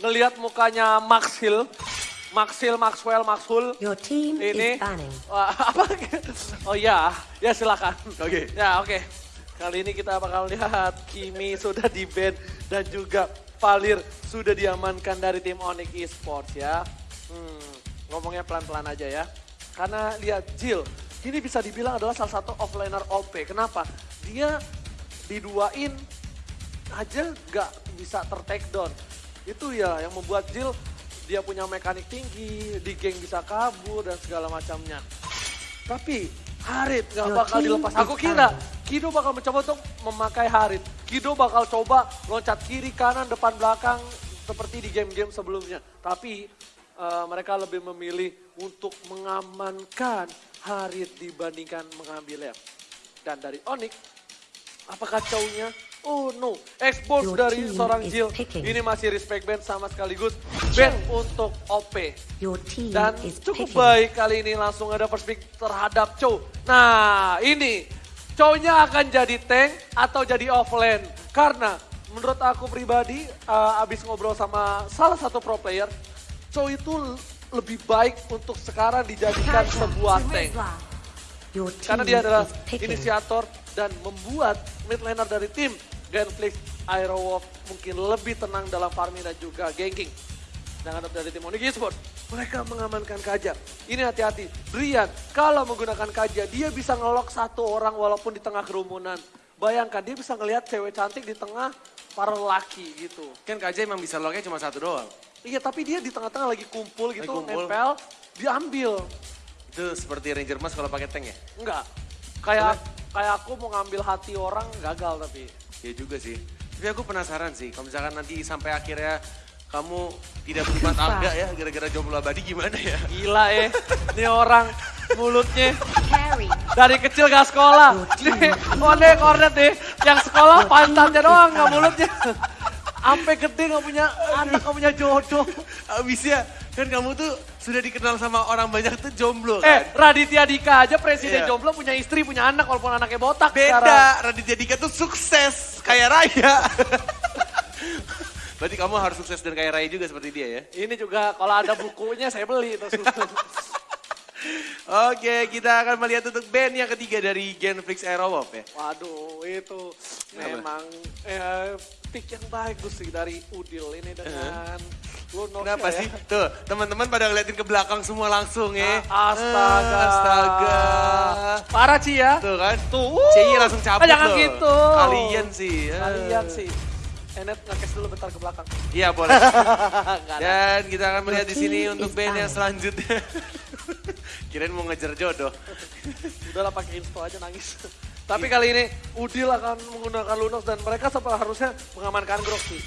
ngelihat mukanya Max Hill. Max Hill, Maxwell, Maxhul. Your team Ini. is banning. Wah, apa? Oh ya, ya silakan. Oke. Ya oke. Kali ini kita bakal lihat Kimi sudah di ban dan juga Valir sudah diamankan dari tim Onyx Esports ya. Hmm, ngomongnya pelan-pelan aja ya. Karena lihat Jill, ini bisa dibilang adalah salah satu offlaner OP. Kenapa? Dia diduain aja nggak bisa ter-take down. Itu ya yang membuat Jill dia punya mekanik tinggi, di geng bisa kabur dan segala macamnya. Tapi Harit nggak Your bakal dilepas. Aku kira. Kido bakal mencoba untuk memakai Harit. Kido bakal coba loncat kiri, kanan, depan, belakang seperti di game-game sebelumnya. Tapi eh, mereka lebih memilih untuk mengamankan Harit dibandingkan mengambil lab. Dan dari Onyx, apakah cownya? Oh no, expose Your dari seorang Jill. picking. Ini masih respect band sama sekaligus band untuk OP. Your team Dan cukup picking. baik kali ini langsung ada perspek terhadap Chow. Nah ini Chow-nya akan jadi tank atau jadi offlane. Karena menurut aku pribadi uh, abis ngobrol sama salah satu pro player. Chow itu lebih baik untuk sekarang dijadikan sebuah tank. Karena dia adalah inisiator dan membuat mid laner dari tim Genflix Aerowolf mungkin lebih tenang dalam farming dan juga ganking. Sedangkan dari tim Onyx Esports, mereka mengamankan Kaja. Ini hati-hati, Brian kalau menggunakan Kaja, dia bisa ngelok satu orang walaupun di tengah kerumunan. Bayangkan, dia bisa ngelihat cewek cantik di tengah para lelaki gitu. Kan KJ emang bisa locknya cuma satu doang. Iya, tapi dia di tengah-tengah lagi kumpul gitu, Lagi kumpul. nempel, diambil. Itu seperti Ranger Mas kalau pakai tank ya? Enggak, kayak kayak aku mau ngambil hati orang gagal tapi. Iya juga sih. Tapi aku penasaran sih, kalau misalkan nanti sampai akhirnya kamu tidak berbuat agak ya, gara-gara jomblo abadi gimana ya? Gila eh, ini orang mulutnya dari kecil gak sekolah. Nih, kode kornet deh, yang sekolah pantatnya doang gak mulutnya. Sampai gede gak punya anak, gak punya jodoh. Abisnya kan kamu tuh sudah dikenal sama orang banyak tuh jomblo Eh, kan? Raditya Dika aja presiden Iya. jomblo punya istri, punya anak walaupun anaknya botak Beda, sekarang. Raditya Dika tuh sukses, kaya raya. Berarti kamu harus sukses dan kaya raya juga seperti dia ya? Ini juga kalau ada bukunya saya beli. Terus. Oke, kita akan melihat untuk band yang ketiga dari Genflix Aerowolf ya. Waduh, itu memang eh, pick yang bagus sih dari Udil ini dengan Lunox Kenapa ya. sih? Tuh, teman-teman pada ngeliatin ke belakang semua langsung ya. Ah, Astaga. Astaga. Parah Ci ya. Tuh kan? Tuh. CI langsung cabut Ah, jangan loh. gitu. Kalian sih. eh. Kalian sih. Enet ngekes dulu bentar ke belakang. Iya boleh. Dan kita akan melihat di sini untuk band yang selanjutnya. Kirain mau ngejar jodoh. Udahlah pakai info aja nangis. Tapi kali ini Udil akan menggunakan Lunox dan mereka seharusnya mengamankan Grok sih.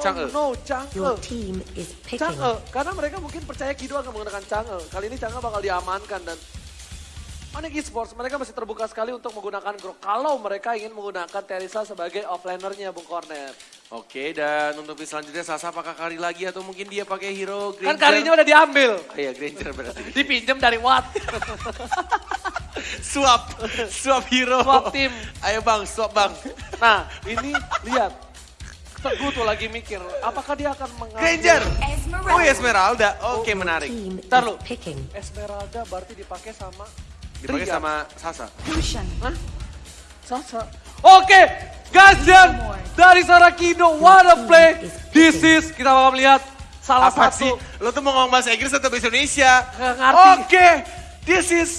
Oh Chang'e. no, Chang'e. Your team is picking. Chang'e, karena mereka mungkin percaya Kido akan menggunakan Chang'e. Kali ini Chang'e bakal diamankan dan Onyx Esports mereka masih terbuka sekali untuk menggunakan Grok. Kalau mereka ingin menggunakan Teresa sebagai offlanernya Bung Cornet. Oke, dan untuk pick selanjutnya Sasa apakah kari lagi atau mungkin dia pakai hero Kan Granger? kalinya udah diambil. Oh iya, Granger berarti. Dipinjem dari Watt. swap, swap hero. Swap tim. Ayo bang, swap bang. Nah, ini lihat. Teguh tuh lagi mikir, apakah dia akan mengambil Granger. Esmeralda. Oh Esmeralda, oke Your menarik. team Ntar lu. picking. Esmeralda berarti dipakai sama Dipakai sama Sasa. Hah? Sasa. Oke, Gazian dari Sarakido, what a play. This is, kita bakal melihat salah Apa satu. sih? Lo tuh mau ngomong bahasa Inggris atau bahasa Indonesia? Oke, this is...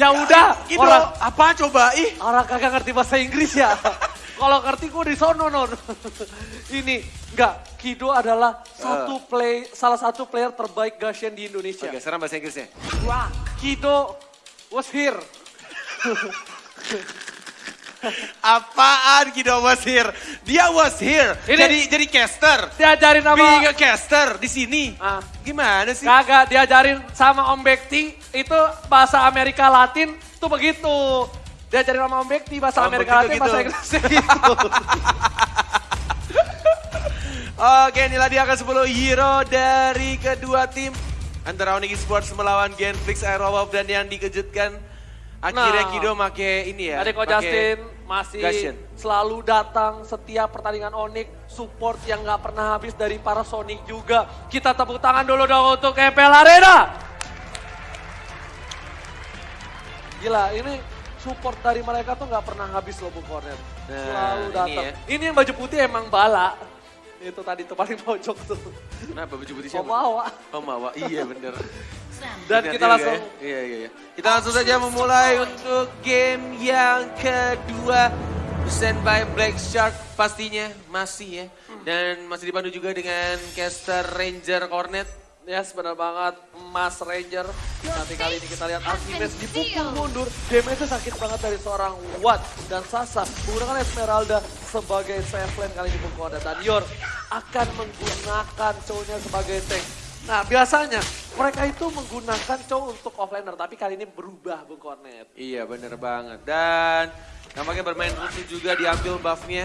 Ya udah, Gitu, orang apa coba? Ih, orang kagak ngerti bahasa Inggris ya. Kalau ngerti gue di sono non. Ini enggak, Kido adalah satu play salah satu player terbaik Gashen di Indonesia. Oke, sekarang bahasa Inggrisnya. Kido was here. Apaan Kido was here? Dia was here. Ini- Jadi jadi caster. Diajarin sama Being a caster di sini. Ah. Gimana sih? Kagak diajarin sama Om Bekti itu bahasa Amerika Latin tuh begitu. Diajarin sama Om Bekti bahasa Om Amerika Latin bahasa gitu. Inggrisnya gitu. Oke, inilah dia ke 10 hero dari kedua tim. Antara Onyx Sports melawan Genflix Aerowolf dan yang dikejutkan akhirnya Nah. Kido make ini ya. Tadi Ko make- Justin masih selalu datang setiap pertandingan Onyx, support yang nggak pernah habis dari para Sonic juga. Kita tepuk tangan dulu dong untuk EPL Arena. Gila, ini support dari mereka tuh nggak pernah habis loh Bung Corner. Nah, Selalu ini datang. ya. Ini, yang baju putih emang bala. Itu tadi tuh paling pojok tuh. Kenapa baju putih Oh, siapa? Mawa. Oh Mawa, iya bener. Dan kita juga langsung ya. Iya, iya, iya. Kita langsung saja memulai untuk game yang kedua. Stand by Black Shark pastinya masih ya. Dan masih dipandu juga dengan caster Ranger Cornet. Yes, benar banget. Mas Ranger. Nanti kali ini kita lihat Archimedes dipukul mundur. Damage-nya sakit banget dari seorang Watt. Dan Sasa menggunakan Esmeralda sebagai safe lane kali ini Bung Koda. Dan Yor akan menggunakan cowoknya sebagai tank. Nah biasanya mereka itu menggunakan cowok untuk offlaner. Tapi kali ini berubah Bung Cornet. Iya bener banget. Dan nampaknya bermain rusuh juga diambil buffnya.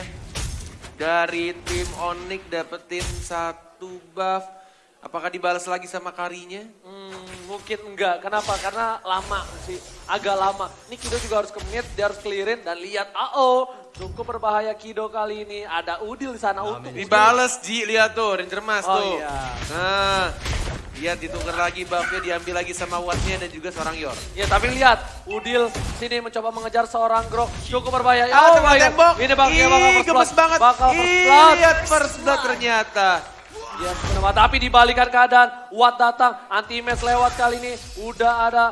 Dari tim Onyx dapetin satu buff. Apakah dibalas lagi sama karinya? Hmm, mungkin enggak. Kenapa? Karena lama sih. Agak lama. Ini Kido juga harus ke mid, dia harus clearin. Dan lihat, oh cukup berbahaya Kido kali ini. Ada Udil di sana untuk Dibales Ji, lihat tuh Ranger Mas Oh, tuh. iya. Nah, lihat ditukar lagi buffnya diambil lagi sama Wattnya dan juga seorang Yor. Ya tapi lihat, Udil sini mencoba mengejar seorang Grok. Cukup berbahaya. Ah, oh my God. tembok. Ini bakal gemes blood. banget. Bakal first Ih, lihat first blood ternyata. Ya, benar. tapi dibalikan keadaan. Watt datang, anti-match lewat kali ini. Udah ada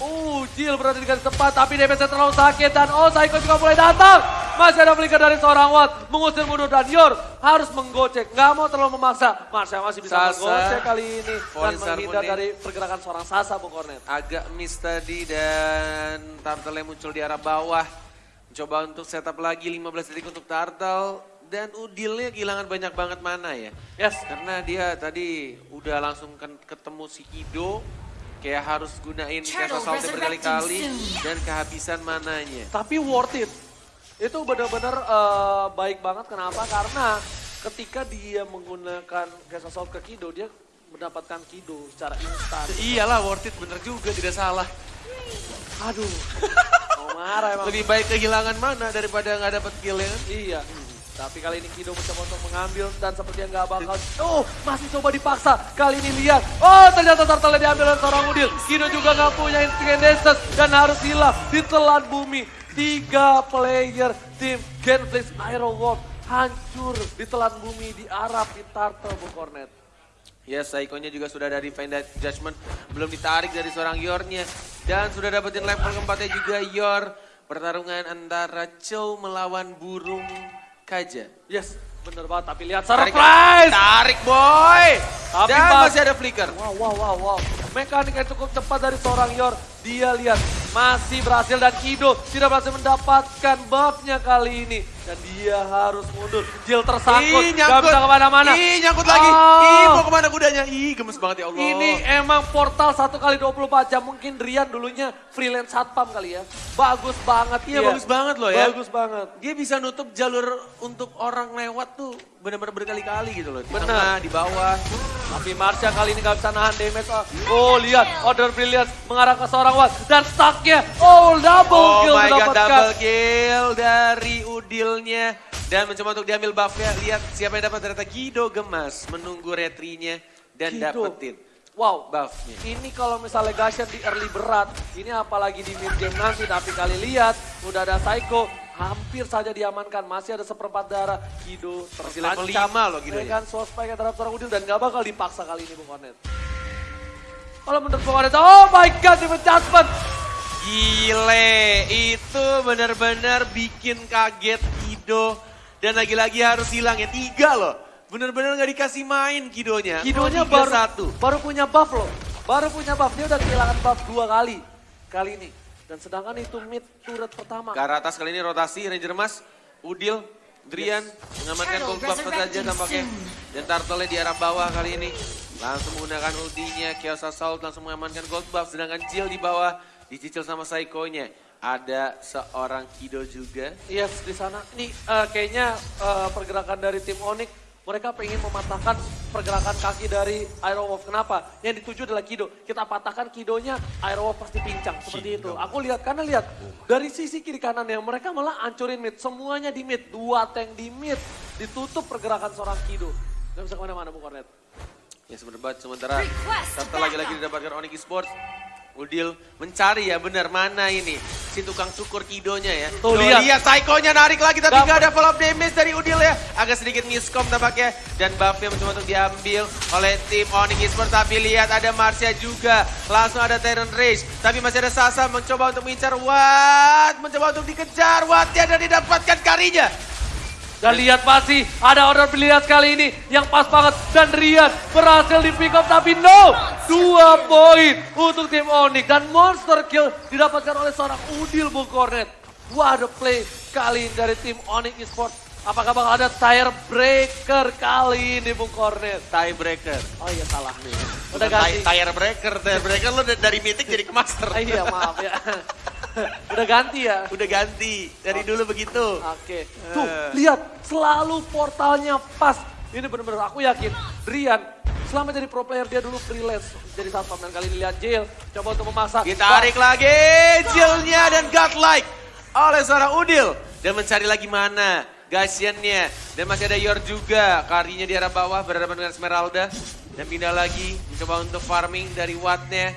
Uh, Jill berada di garis tepat, tapi damage terlalu sakit. Dan oh, Psycho juga mulai datang. Masih ada flicker dari seorang Watt. Mengusir mundur dan Yor harus menggocek. Nggak mau terlalu memaksa. Marsha masih bisa Sasa. menggocek kali ini. Dan menghindar dari pergerakan seorang Sasa, Bung Cornet. Agak miss tadi dan Turtle muncul di arah bawah. Mencoba untuk setup lagi 15 detik untuk Turtle. Dan Udilnya kehilangan banyak banget mana ya. Yes, Karena dia tadi udah langsung ketemu si Kido. Kayak harus gunain Kesa Salty berkali-kali. Dan kehabisan mananya. tapi worth it. Itu benar-benar eh, baik banget. Kenapa? Karena ketika dia menggunakan Gas Assault ke Kido, dia mendapatkan Kido secara instan. Iyalah worth it bener juga tidak salah. Aduh, mau marah emang. Lebih baik kehilangan mana daripada nggak dapat kill ya? Iya. Tapi kali ini Kido mencoba untuk mengambil dan sepertinya nggak bakal. Oh, masih coba dipaksa. Kali ini lihat. Oh, ternyata turtle diambil oleh seorang Udil. Kido juga nggak punya distance dan harus hilang ditelan bumi. Tiga player tim Genflix Iron World hancur ditelan bumi di Arab di Turtle Bu Cornet. Ya, Saikonya juga sudah dari Find That Judgment. Belum ditarik dari seorang Yornya. Dan sudah dapetin level keempatnya juga Yor. Pertarungan antara Chow melawan Burung Kaja. Yes, bener banget. Tapi lihat Tarik, surprise. Tarik boy! Tapi Dan Bang- masih ada flicker. Wow, wow, wow, wow. Mekanik yang cukup cepat dari seorang Yor. Dia lihat masih berhasil dan Kido tidak berhasil mendapatkan buffnya kali ini. Dan dia harus mundur. Jill tersangkut, Ih, gak nyangkut. bisa ke mana-mana. Ih, nyangkut lagi. Oh. Ih, mau ke mana kudanya? Ih, gemes banget ya Allah. Ini emang portal 1 kali 24 jam. Mungkin Rian dulunya freelance satpam kali ya. Bagus banget Iya, bagus banget loh ya. Bagus banget. Dia bisa nutup jalur untuk orang lewat tuh benar-benar berkali-kali gitu loh. Di Benar. tengah, di bawah. Tapi Marsha kali ini gak bisa nahan damage. Oh lihat, Order Brilliance mengarah ke seorang Watt. Dan stucknya, oh double Oh kill my god, mendapatkan. double kill dari Udilnya. Dan mencoba untuk diambil buffnya. Lihat siapa yang dapat ternyata Gido gemas. Menunggu retrinya dan Kido. dapetin Wow, buffnya. ini kalau misalnya Gashan di early berat, ini apalagi di mid game nanti. Tapi kali lihat, udah ada Psycho, hampir saja diamankan. Masih ada seperempat darah. Kido Masih level loh Kido ya. Dengan soul spike terhadap seorang Udil dan gak bakal dipaksa kali ini Bung Cornet. Kalau menurut Bung Cornet, oh my god, di adjustment. Gile, itu benar-benar bikin kaget Kido. Dan lagi-lagi harus hilang ya, tiga loh. Benar-benar nggak dikasih main Kidonya. Kidonya baru, satu. baru punya buff loh. Baru punya buff, dia udah kehilangan buff dua kali. Kali ini. Dan sedangkan itu mid turret pertama. Ke arah atas kali ini rotasi Ranger Mas, Udil, Drian mengamankan Turtle gold buff saja tampaknya. Dan Turtle di arah bawah kali ini. Langsung menggunakan ultinya, Chaos Assault langsung mengamankan gold buff. Sedangkan Jill di bawah dicicil sama Psycho-nya. Ada seorang Kido juga. Yes, di sana. Ini eh, kayaknya eh, pergerakan dari tim Onyx, mereka pengen mematahkan pergerakan kaki dari Aerowolf. Kenapa? Yang dituju adalah Kido. Kita patahkan Kidonya, Aerowolf pasti pincang. Seperti itu. Aku lihat, karena lihat dari sisi kiri kanan yang mereka malah hancurin mid. Semuanya di mid. Dua tank di mid. Ditutup pergerakan seorang Kido. Gak bisa ke mana-mana, Bu Kornet. Ya sebentar sementara Tata lagi-lagi didapatkan Onyx Esports. Udil mencari ya benar mana ini si tukang cukur kidonya ya. Tuh, lihat. lihat Psycho-nya narik lagi tapi Dapet. gak ada follow up damage dari Udil ya. Agak sedikit miskom tampaknya dan buffnya mencoba untuk diambil oleh tim Onyx Esports tapi lihat ada Marsha juga. Langsung ada Tyrant Rage tapi masih ada Sasa mencoba untuk mengincar Watt, mencoba untuk dikejar Wattnya dan didapatkan karinya. Dan lihat masih ada order biliar kali ini yang pas banget. Dan Rian berhasil di pick up tapi no. Dua poin untuk tim Onyx. Dan monster kill didapatkan oleh seorang Udil Bung Cornet. What a play kali ini dari tim Onyx Esports. Apakah bakal ada tire breaker kali ini Bung Cornet? Tiebreaker. Oh iya salah nih. Udah ganti. ti- tire breaker, tire breaker lo dari mythic jadi ke master. Iya maaf ya. Udah ganti ya. Udah ganti, dari dulu begitu. Oke. Tuh, Eh. lihat selalu portalnya pas. Ini bener-bener aku yakin Rian selama jadi pro player dia dulu freelance jadi satpam dan kali ini lihat Jail coba untuk memaksa. Kita tarik lagi Jillnya dan godlike oleh seorang Udil. Dan mencari lagi mana Gasiannya. Dan masih ada Yor juga. Karinya di arah bawah berhadapan dengan Esmeralda. Dan pindah lagi mencoba untuk farming dari Wattnya.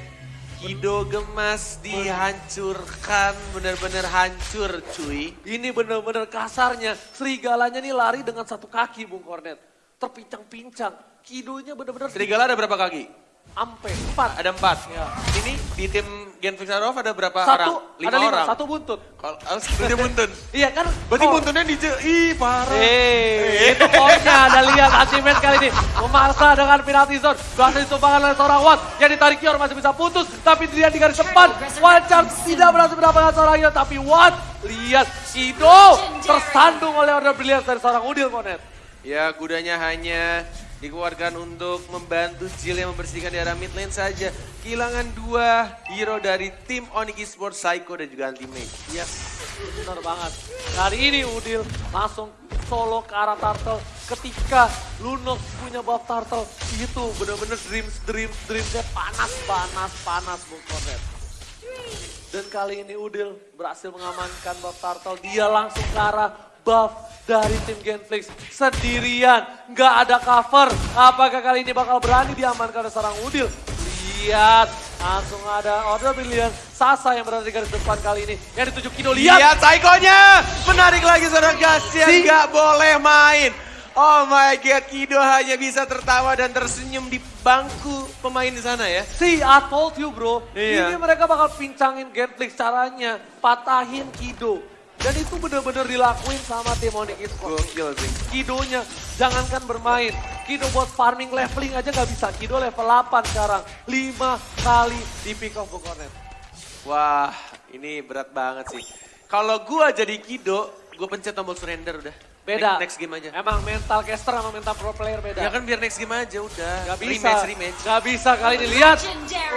Kido gemas dihancurkan, benar-benar hancur cuy. Ini bener-bener kasarnya. Serigalanya nih lari dengan satu kaki Bung Kornet. Terpincang-pincang. Kidonya bener-bener Serigala ada berapa kaki? ampe empat. Ada empat. Ya. Ini di tim Gen Fixarov ada berapa Satu, orang? Lima ada lima, orang. satu buntut. Kalau oh, satunya buntun. Iya kan? Berarti Oh. buntunnya di ih parah. Eh, itu poinnya. Ada lihat ultimate kali ini. Memaksa dengan penalti zone. Berhasil ditumpahkan oleh seorang Watt. Yang ditarik Yor masih bisa putus. Tapi dia di garis depan. Wajar tidak berhasil mendapatkan seorang Yor. Tapi Watt, lihat. Sido tersandung oleh order brilliant dari seorang Udil Konet. Ya kudanya hanya dikeluarkan untuk membantu Jill yang membersihkan di arah mid lane saja. Kehilangan dua hero dari tim Onyx Esports, Psycho dan juga Anti-Mage. Yes, benar banget. Kali ini Udil langsung solo ke arah Turtle. Ketika Lunox punya buff Turtle, itu benar-benar dreams, dreams, dreamsnya panas, panas, panas Bung Konet. Dan kali ini Udil berhasil mengamankan buff Turtle. Dia langsung ke arah buff dari tim Genflix. Sendirian, nggak ada cover. Apakah kali ini bakal berani diamankan oleh seorang Udil? Lihat, langsung ada order billion. Sasa yang berada di garis depan kali ini. Yang dituju Kido, lihat. Lihat Psycho-nya! Menarik lagi seorang Gasian, Si- nggak boleh main. Oh my god, Kido hanya bisa tertawa dan tersenyum di bangku pemain di sana ya. See, I told you bro. Iya. Ini mereka bakal pincangin Genflix caranya. Patahin Kido. Dan itu bener-bener dilakuin sama tim Onyx Esports. Gokil sih. Kidonya jangankan bermain. Kido buat farming leveling aja nggak bisa. Kido level 8 sekarang. 5 kali di pick off Bung Kornet. Wah, ini berat banget sih. Kalau gua jadi Kido, gua pencet tombol surrender udah. Beda. Next, next game aja. Emang mental caster sama mental pro player beda. Ya kan biar next game aja udah. Gak bisa. Rematch, rematch. Gak bisa kali ini. Lihat.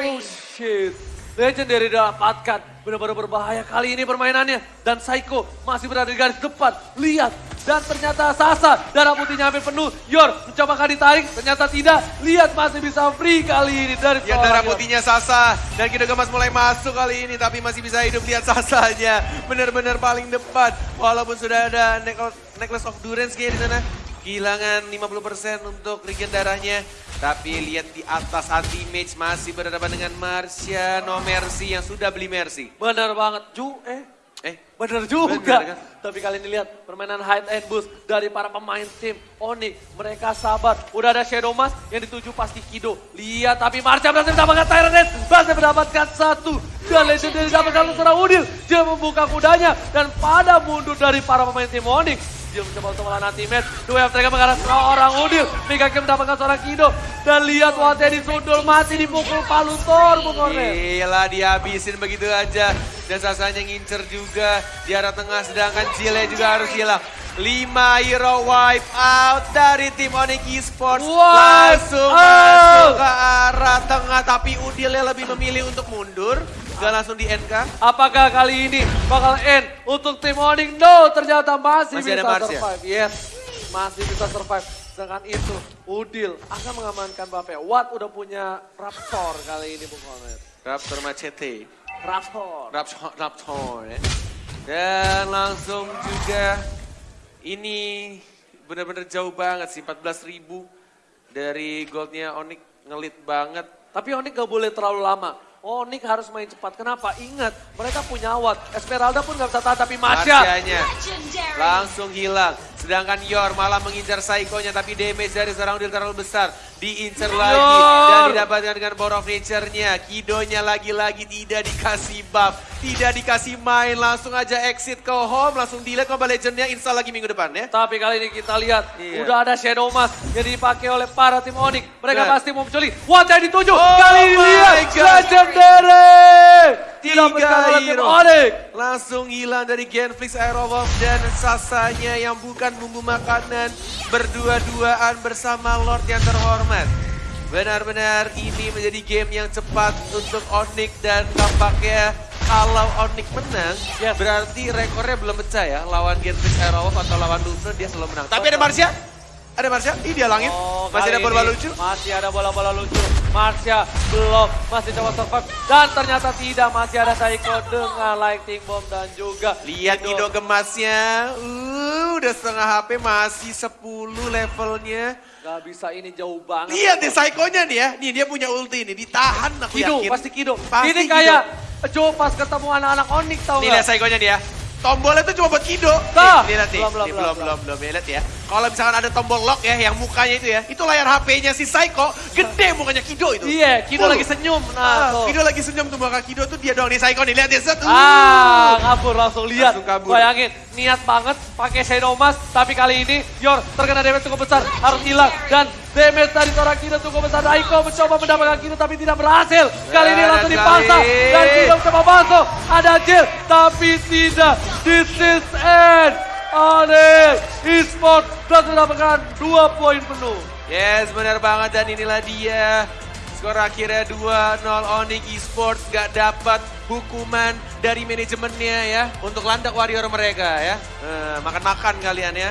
Oh shit. Legendary didapatkan. Benar-benar berbahaya kali ini permainannya. Dan Psycho masih berada di garis depan. Lihat. Dan ternyata Sasa darah putihnya hampir penuh. Yor mencoba kali ditarik. Ternyata tidak. Lihat masih bisa free kali ini dari seorang darah Yor. putihnya Sasa. Dan Kido Gemas mulai masuk kali ini. Tapi masih bisa hidup. Lihat Sasanya. Benar-benar paling depan. Walaupun sudah ada necklace, necklace of Durance kayak di sana. Kehilangan 50% untuk regen darahnya. Tapi lihat di atas anti-mage masih berhadapan dengan Marsha No Mercy yang sudah beli Mercy. Benar banget. Ju, eh Eh, Bener juga. Bener, kan? Tapi kali ini lihat permainan hide and boost dari para pemain tim Onyx. Mereka sabar. Udah ada Shadow Mask yang dituju pasti Kido. Lihat tapi Marcha berhasil mendapatkan Tyrant. Berhasil mendapatkan satu. Dan Legendary dapatkan seorang Udil. Dia membuka kudanya. Dan pada mundur dari para pemain tim Onyx. Dia mencoba untuk melawan. Dua yang mereka mengarah seorang Udil. Mega Game mendapatkan seorang Kido. Dan lihat Wate disundul mati dipukul palu Thor. Bung Kornet. Gila dihabisin begitu aja. Dan Sasanya ngincer juga di arah tengah sedangkan Chile juga harus hilang. 5 hero wipe out dari tim Onyx Esports. Langsung out. Tapi Udilnya lebih memilih untuk mundur. Gak langsung di NK. Apakah kali ini bakal end untuk tim Onyx? No, ternyata masih, Masih ada bisa Mars ya? survive. Yes, masih bisa survive. Sedangkan itu, Udil akan mengamankan Bape. Watt udah punya Raptor kali ini Bung Komet. Raptor Machete. Raptor. Raptor, Raptor ya. Dan langsung juga ini benar-benar jauh banget sih 14 ribu dari goldnya Onyx ngelit banget. Tapi Onik gak boleh terlalu lama. Onik harus main cepat. Kenapa? Ingat, mereka punya Watt. Esmeralda pun gak bisa tahan, tapi Masya. Langsung hilang. Sedangkan Yor malah mengincar Saikonya tapi damage dari seorang Udil terlalu besar. Diincar lagi dan didapatkan dengan Power of Nature-nya. Kidonya lagi-lagi tidak dikasih buff, tidak dikasih main. Langsung aja exit ke home, langsung delete Mobile Legend-nya install lagi minggu depan ya. Tapi kali ini kita lihat, Iya. udah ada Shadow Mask yang dipakai oleh para tim Onyx. Mereka Benar. pasti mau mencuri. Watt yang dituju. Oh kali ini lihat. Legendary. Tiga Didapatkan oleh tim hero. Onyx. Langsung hilang dari Genflix Aerowolf dan Sasanya yang bukan bumbu makanan. Berdua-duaan bersama Lord yang terhormat. Benar-benar ini menjadi game yang cepat untuk Onyx dan tampaknya kalau Onyx menang, Yes. berarti rekornya belum pecah ya. Lawan Genflix Aerowolf atau lawan Lufre dia selalu menang. Tapi ada Marsha, ada Marsha, ih dia langit. Oh, Masih ada bola ini lucu. Masih ada bola-bola lucu. Marsha belum, masih coba survive. Dan ternyata tidak, masih ada Saiko dengan Lightning Bomb dan juga Lihat Ido gemasnya, uh, udah setengah HP masih 10 levelnya. Gak bisa ini jauh banget. Lihat deh Saikonya nih ya, nih dia punya ulti nih, ditahan aku Kido, yakin. pasti Kido. Pasti ini kayak Joe pas ketemu anak-anak Onyx tau Nih lihat gak? Saikonya nih ya, tombolnya tuh cuma buat Kido. Tah. Nih, nih lihat nih, Belum, belum, nih, belum, belum, belum, belum, ya, lihat ya. Kalau misalkan ada tombol lock ya, yang mukanya itu ya, itu layar HP-nya si Saiko, gede mukanya Kido itu. Iya, Kido Full. lagi senyum. Nah, Ah. Kido lagi senyum tuh muka Kido tuh dia doang nih Saiko nih, lihat dia set. uh. Ah, kabur langsung lihat. Langsung kabur. Bayangin, niat banget pakai Shadow Mask, tapi kali ini Yor terkena damage cukup besar, harus hilang dan damage dari seorang Kido cukup besar. Aiko mencoba mendapatkan Kido tapi tidak berhasil. Kali ini langsung dipaksa dan Kido mencoba masuk. Ada Jill, tapi tidak. This is end. Onyx Esports berhasil mendapatkan dua poin penuh. Yes, benar banget dan inilah dia. Skor akhirnya 2-0 Onyx Esports gak dapat hukuman dari manajemennya ya untuk landak warrior mereka ya. Eh, Makan-makan kalian ya.